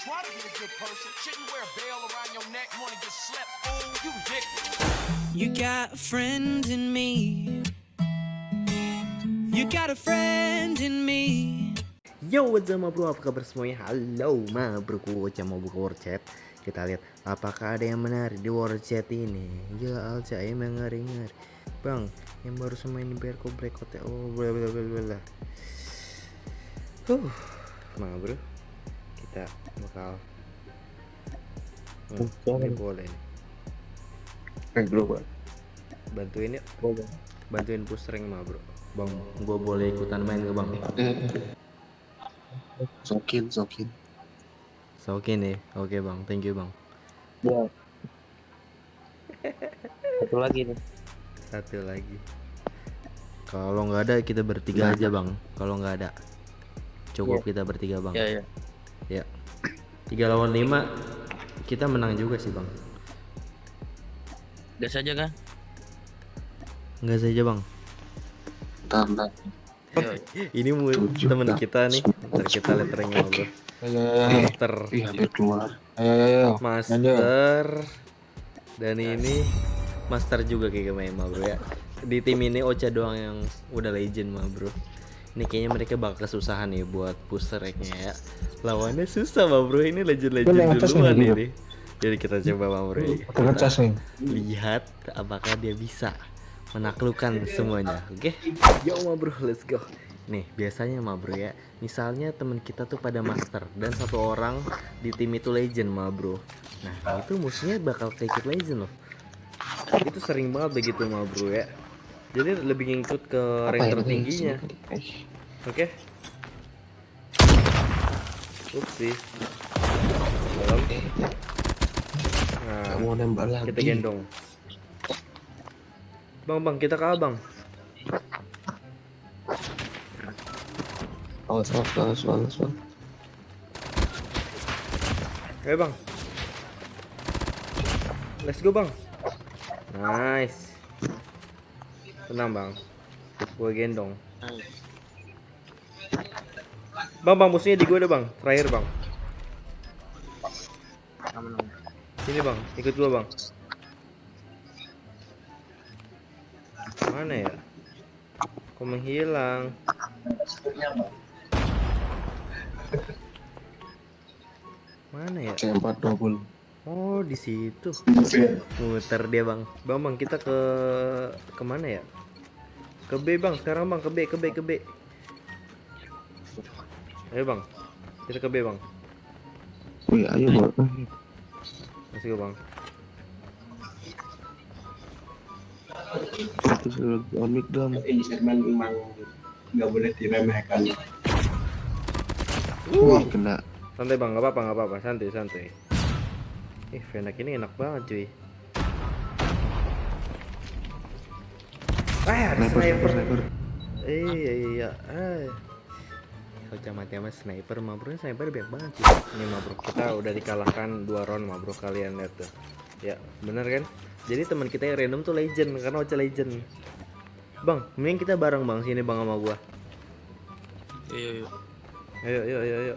Try to be a good person. Shouldn't wear a bell around your neck. You wanna get slept? Oh, you dick. You got a friend in me. You got a friend in me. Yo, what's up bro? Apa kabar semuanya? Halo ma bro, Ocha mau buka war chat. Kita lihat apakah ada yang menarik di war chat ini. Ya Alca emang ngeri-ngeri. Bang, yang baru semain di Berko Blackout ya. Oh, bla bla bla bla. bla. Huh, ma bro. Kita bakal Hmm, ini boleh nih. Eh bro. Bantuin yuk, bantuin push rank ma bro. Bang, gua boleh ikutan main ke bang? Sokin, sokin. So, Oke nih, oke bang, thank you bang. Ya. Satu lagi nih. Satu lagi. Kalau nggak ada kita bertiga aja bang. Kalau nggak ada, cukup kita bertiga bang. Ya ya. Ya. Tiga lawan lima, kita menang juga sih bang. Gas aja kan? Nggak saja bang. Ayo, Ini mu temen kita nih. Ntar kita ayo, ayo. Master, hampir keluar. Ayo, ayo, ayo. master, dan ini master juga kayak main mah bro ya. Di tim ini Ocha doang yang udah legend mah bro. Ini kayaknya mereka bakal kesusahan nih buat push ranknya ya. Lawannya susah mah bro. Ini legend-legend duluan nih, ini. Jadi kita coba mah bro. nih. lihat apakah dia bisa menaklukkan semuanya oke yo ma bro let's go nih biasanya ma bro ya misalnya temen kita tuh pada master dan satu orang di tim itu legend ma bro nah itu musuhnya bakal keikut legend loh itu sering banget begitu ma bro ya jadi lebih ngikut ke rank tertingginya. Eh, oke. Upsi Dalam. Nah, mau nembak lagi. kita gendong. Bang bang kita ke abang Awas, awas, awas, awas, awas. bang. Let's go bang. Nice tenang bang. Gue gendong. Ayo. bang bang musuhnya di gue ada bang. Terakhir bang. Sini bang. Ikut gue bang. Mana ya? Kok menghilang? Mana ya? C4 double. Oh di situ. Muter dia bang. Bang bang kita ke ke mana ya? Ke B bang. Sekarang bang ke B ke B ke B. Ayo bang. Kita ke B bang. Wih, ayo bang. masih bang. Itu sudah on mic dong. ini segmen memang nggak boleh diremehkan. Wih, kena. santai bang. Nggak apa-apa nggak apa-apa. Santai santai ih Venak ini enak banget cuy. Ah ada Sniper, sniper, sniper. sniper. iya iya iya. Ah. Ocha mati sama sniper mah bro sniper banyak banget sih ini mah bro kita udah dikalahkan dua round mah bro kalian lihat tuh. Ya bener kan? Jadi teman kita yang random tuh legend karena Ocha legend. Bang mending kita bareng bang sini bang sama gua. Ayo, ayo. ayo ayo ayo ayo.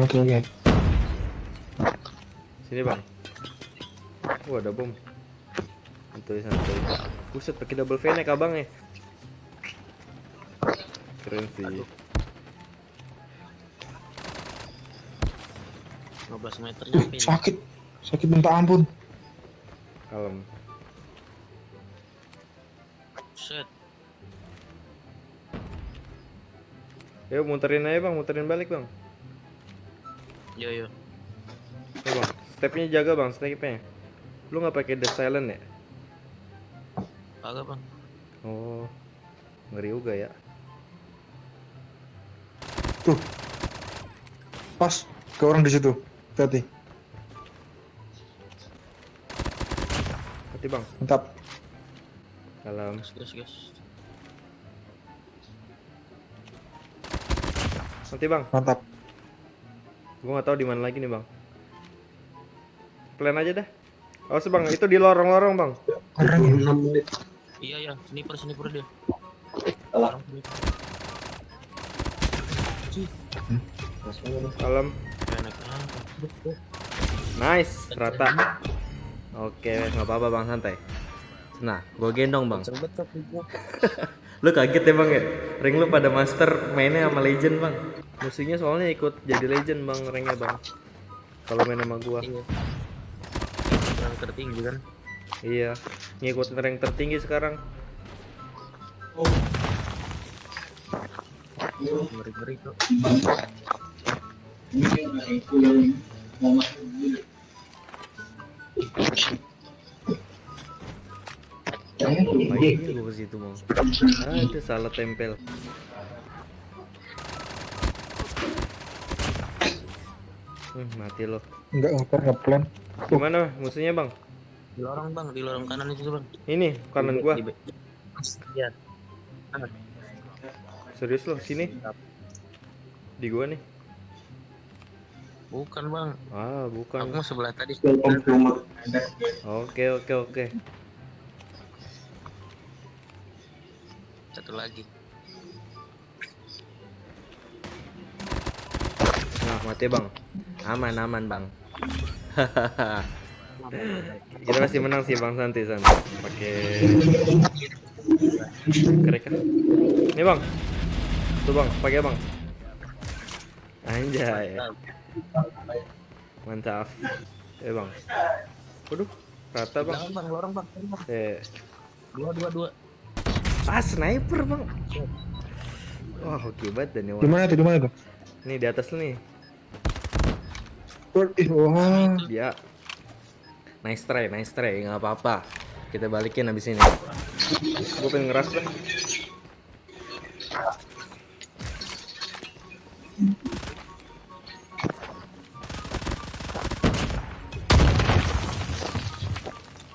Oke, oke. Sini bang wah ada bom santuy santuy buset pakai double venek abang ya keren sih 15 meter nyampe. sakit. Sakit minta ampun. kalem Set. Yuk muterin aja bang, muterin balik bang. Yo, yo. Stepnya jaga bang, stepnya. Lu nggak pakai death silent ya? Kagak, Bang. Oh, ngeri juga ya. Tuh. Pas ke orang di situ. Hati. Hati bang, Mantap. kalem. Gas, gas, gas. Nanti bang, Mantap. gua nggak tahu di mana lagi nih bang. Plan aja dah. Awas bang, itu di lorong-lorong bang. Orang 6 menit. Iya, ya. Sniper, sniper dia. Alah. Orang sniper. Kalem. Enak amat. Nice, rata. Oke, nggak apa-apa bang, santai. Nah, gue gendong bang. Lu kaget ya bang ya? Ring lu pada master mainnya sama legend bang. Musuhnya soalnya ikut jadi legend bang, ringnya bang. Kalau main sama gua. Iya. Yang tertinggi kan. Iya, ngikut rank tertinggi sekarang. Ngeri-ngeri tuh. Ngapain gua ke situ mau? Ada salah tempel. Hmm, mati lo. Enggak ngeplan ngeplan. Gimana musuhnya bang? Di lorong bang, di lorong kanan itu bang. Ini kanan gua. Iya. Serius lo sini? Di gua nih. Bukan bang. Ah, Aku bukan. mau sebelah tadi. Oke, oke, oke. Satu lagi. Nah, mati bang. Aman, aman bang. Kita pasti menang sih bang Santi Santi. Pakai kerek kan? Ini bang. Tuh bang, pakai bang. Anjay, mantap. Eh bang. Waduh, rata bang. Jangan bang, lorong bang. Eh, Dua, dua, dua. ah sniper bang. Wah, oke banget dan Di mana tuh? Di mana tuh? Nih di atas lu nih. Wah. Dia nice try, nice try, nggak apa-apa. Kita balikin abis ini. Gue pengen ngeras.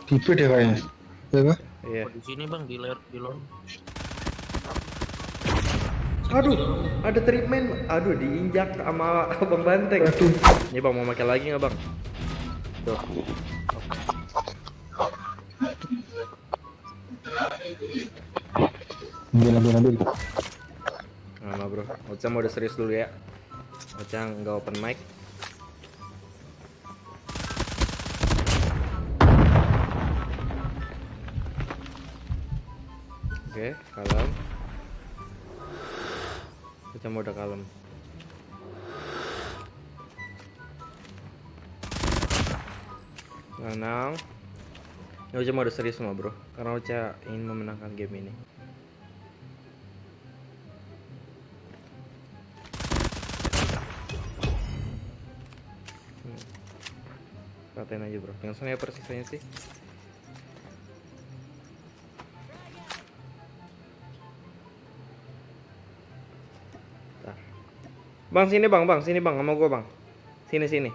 Tipe deh kayaknya. Ya kan? Iya. Oh, di sini bang, di ler, di lorong. Aduh, ada treatment. Aduh, diinjak sama abang banteng. Aduh. Ini bang mau pakai lagi nggak bang? Tuh. Ambil, ambil, ambil. Nah, bro. Ocha mau udah serius dulu ya. Ocha nggak open mic. Oke, kalem. Ocha udah kalem. Tenang. Ini Ocha mau udah serius semua bro. Karena Ocha ingin memenangkan game ini. Ratain aja bro. Yang sniper sisanya sih. Bang sini bang, bang sini bang, sama gua bang. Sini sini.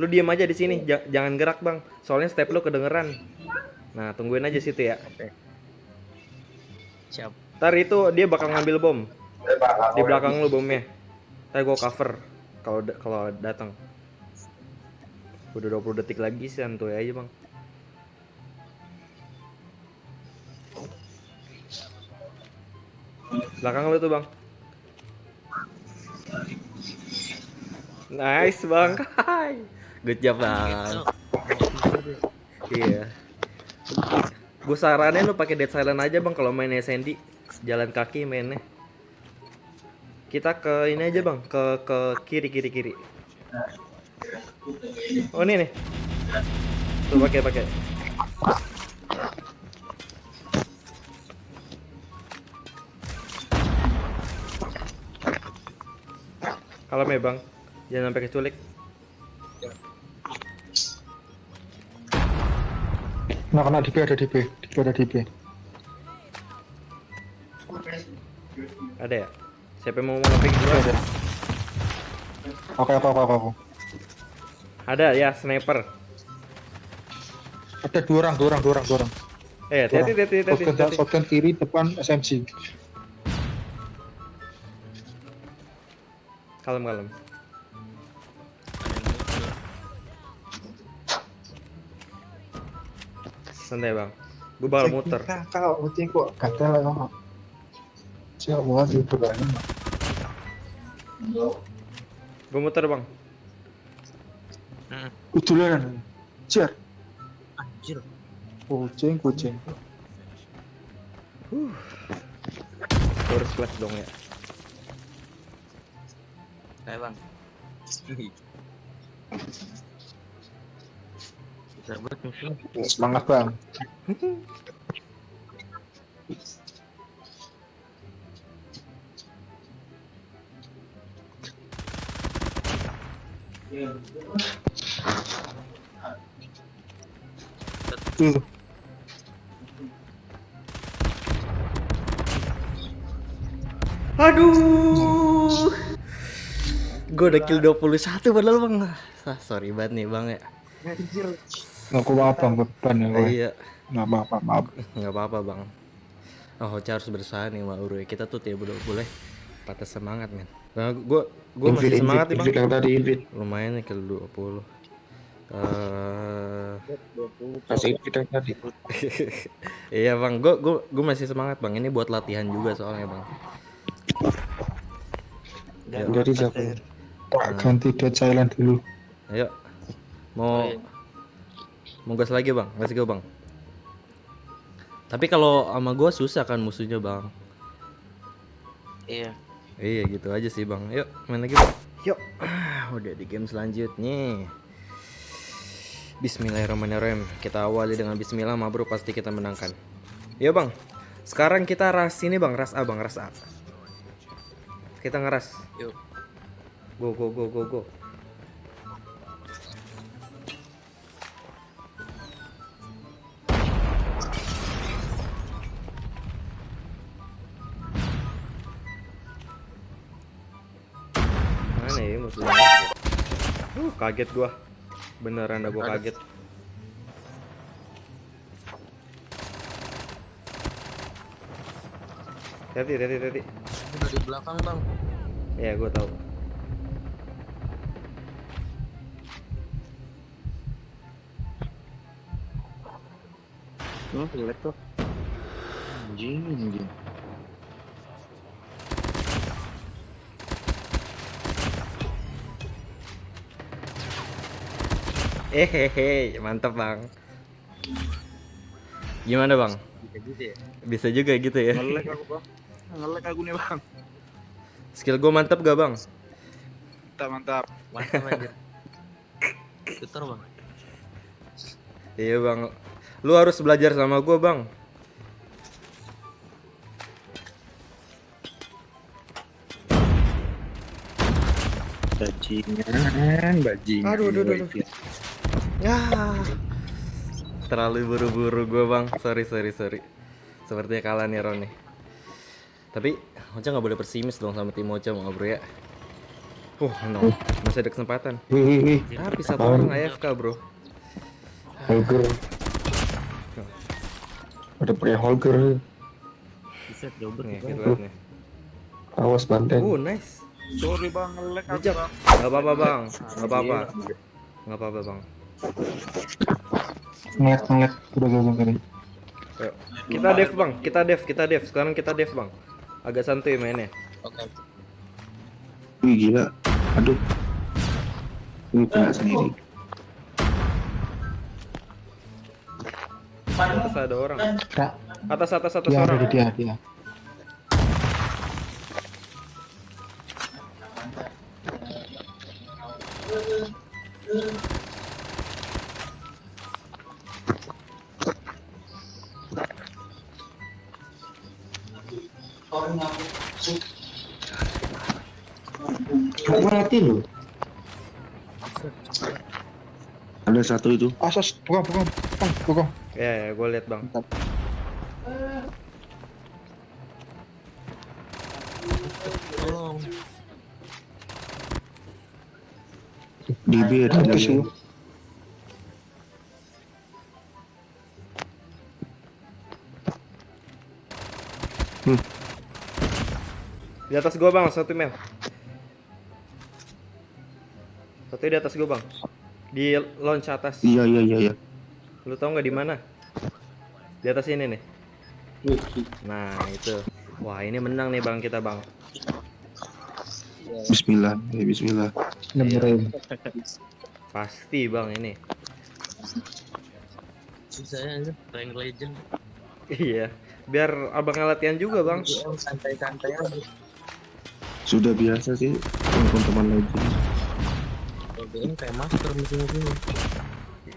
Lu diem aja di sini, ja- jangan gerak bang. Soalnya step lu kedengeran. Nah tungguin aja situ ya. Siap. Ntar itu dia bakal ngambil bom di belakang lu bomnya. Ntar gua cover kalau da- kalau datang. Udah 20 detik lagi sih santuy aja bang. Belakang lu tuh bang. Nice bang. Hai. Good job bang. Iya. Gue saranin lu pakai dead silent aja bang kalau main SND. Jalan kaki mainnya. Kita ke ini aja bang, ke ke kiri kiri kiri. Oh ini nih. Tuh pakai pakai. Kalem ya bang, jangan sampai keculik. Nah, kena DP ada DP. DP ada DP. Ada ya? Siapa yang mau ngeping DP duluan? ada. Oke, apa, apa, apa. Ada ya, sniper. Ada dua orang, dua orang, dua orang, dua orang. Eh, orang. hati-hati, hati-hati. Shotgun, shotgun kiri, depan SMC. Kalem, kalem. Santai bang. Gue bakal muter. Kau, uting kok gatel ya, Mak. Siapa banget itu kan? Gue muter bang. Hmm. Udulan. Jar. Anjir. Kucing, kucing. Gue harus flash dong ya. Kayak bang. Musuh. Semangat bang. Tuh, Aduh. Gue udah kill 21 padahal bang. Ah, sorry banget nih bang ya. Aku apa beban ya. Iya. Nggak apa-apa, maaf. nggak apa-apa bang oh Hoca harus berusaha nih Mbak Urwe kita tuh tidak boleh boleh patah semangat men nah, gue gue masih semangat nih bang yang tadi invite. lumayan nih kill 20 Eh Kasih invite yang tadi. iya bang gue gue gue masih semangat bang ini buat latihan juga soalnya bang Jadi. Tak ganti dead silent dulu. ayo mau iya. Mau gas lagi bang let's go bang tapi kalau sama gue susah kan musuhnya bang Iya. Iya gitu aja sih bang. Yuk main lagi bang. Yuk. Ah, Udah di game selanjutnya. Bismillahirrahmanirrahim. Kita awali dengan Bismillah, ma bro pasti kita menangkan. Yuk bang. Sekarang kita ras ini bang, ras A bang, ras A. Kita ngeras. Yuk. Go go go go go. Musuhnya? Uh, kaget gua. Beneran dah gua kaget. Hati hati hati. Udah di belakang bang. Ya gua tahu. Oh, jelek tuh. Anjing, anjing. Hehehe, mantap bang. Gimana bang? Bisa gitu ya. Bisa juga gitu ya. Ngelek aku bang. Ngelek aku nih bang. Skill gua mantap gak bang? Mantap mantap. Mantap bang. Iya bang. Lu harus belajar sama gua bang. Bajingan, bajingan. Aduh, aduh, aduh, Ya. Terlalu buru-buru gua bang. Sorry sorry sorry. Sepertinya kalah nih Ron nih. Tapi Ocha nggak boleh pesimis dong sama tim Ocha mau bro ya. Uh, no. Masih ada kesempatan. Tapi satu orang AFK bro. Holger. Ada pakai Holger. Bisa Nih, kita nih. Awas Banten. Uh, nice. Sorry bang, ngelek aku Bijak. bang. Gak apa-apa bang. Gak apa-apa. Gak apa-apa bang. Ngeliat, ngeliat. Udah gagal tadi. Yuk. Kita dev bang. Kita dev. Kita dev. Sekarang kita dev bang. Agak santuy mainnya. Oke. Wih gila. Aduh. Ini kena sendiri. Atas ada orang. Atas atas atas dia ada orang. di dia, mati loh. Ada satu itu. Asas, bukan, bukan, bukan, bukan. Ya ya, gue liat bang. Tolong. Di B ada Mampus Di atas gua bang, satu mel. Satu di atas gua bang. Di launch atas. Iya iya iya iya. Lu tau nggak di mana? Di atas ini nih. Nah itu. Wah ini menang nih bang kita bang. Bismillah, ya Bismillah. Nemerin. Pasti bang ini. Susahnya aja, rank legend. Iya. Biar abang latihan juga bang. GM santai-santai aja. Sudah biasa sih teman-teman. Kalau GM kayak master musim-musim.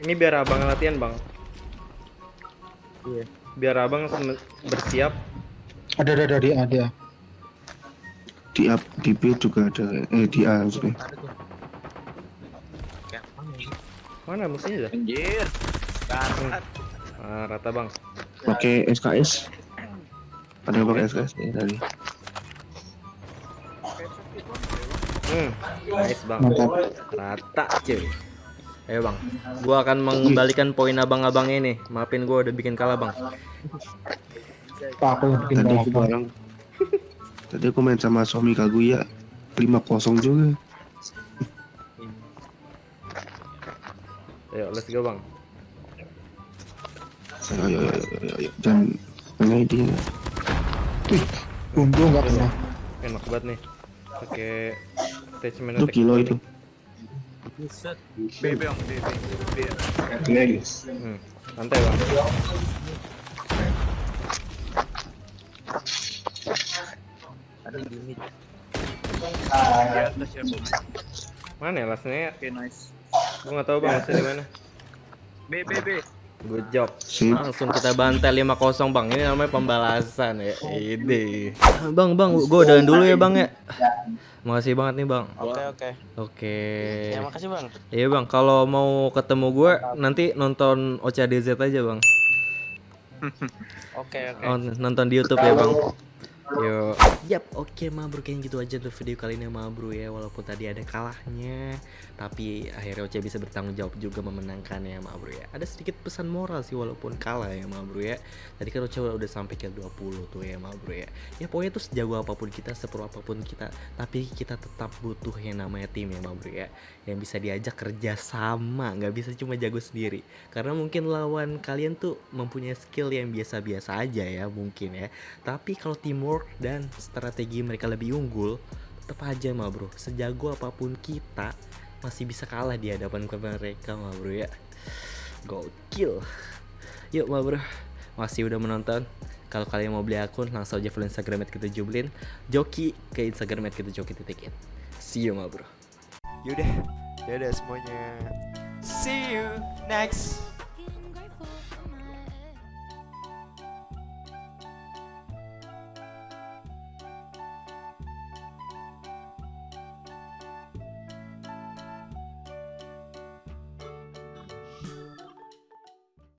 Ini biar abang latihan bang. Iya. Biar abang bersiap. Ada ada ada di A dia. Di A, di B juga ada. Eh di A maksudnya. Mana musuhnya dah? Anjir. Darat. Ah, rata bang. Pakai SKS. Ada yang pakai SKS ya tadi. Hmm, nice bang. Mantap. Rata cuy. Ayo bang, gua akan mengembalikan poin abang-abang ini. Maafin gua udah bikin kalah bang. Pak aku yang bikin Tadi aku bareng. Tadi aku main sama Somi Kaguya 5-0 juga. Ayo, let's go bang. Ayo ayo ayo ayo. ayo. Dan mana dia? Untung nggak kena. Enak banget nih. Pakai attachment Itu attack. kilo itu. Buset. B, B, B, B, B. Hmm, santai bang. Ada di mid. Di atas ya, Bang. Mana ya lastnya ya? Oke, nice. Gua nggak tahu bang lastnya di mana. B, B, B. Good job. Sip. Langsung kita bantai 5-0 bang. Ini namanya pembalasan ya. Ide. Bang bang, gua udahan dulu ya bang ya. Makasih banget nih bang. Oke oke. Oke. Ya makasih bang. Iya bang, kalau mau ketemu gue nanti nonton OCADZ aja bang. Oke oke. Oh, nonton di YouTube ya bang. Yo. Yap, oke ma bro kayaknya gitu aja tuh video kali ini ma bro ya walaupun tadi ada kalahnya tapi akhirnya Oce bisa bertanggung jawab juga memenangkan ya ma bro ya. Ada sedikit pesan moral sih walaupun kalah ya ma bro ya. Tadi kan Oce udah sampai ke 20 tuh ya ma bro ya. Ya pokoknya tuh sejago apa pun kita, sepro apa pun kita, tapi kita tetap butuh yang namanya tim ya ma bro ya. Yang bisa diajak kerja sama, nggak bisa cuma jago sendiri. Karena mungkin lawan kalian tuh mempunyai skill yang biasa-biasa aja ya mungkin ya. Tapi kalau teamwork dan strategi mereka lebih unggul, tetap aja mah bro. Sejago apa pun kita masih bisa kalah di hadapan mereka mah bro ya. Gokil. Yuk mah bro. Masih udah menonton. Kalau kalian mau beli akun langsung aja follow Instagram kita jublin. Joki ke Instagram kita joki titikin. See you mah bro. Yaudah, dadah semuanya. See you next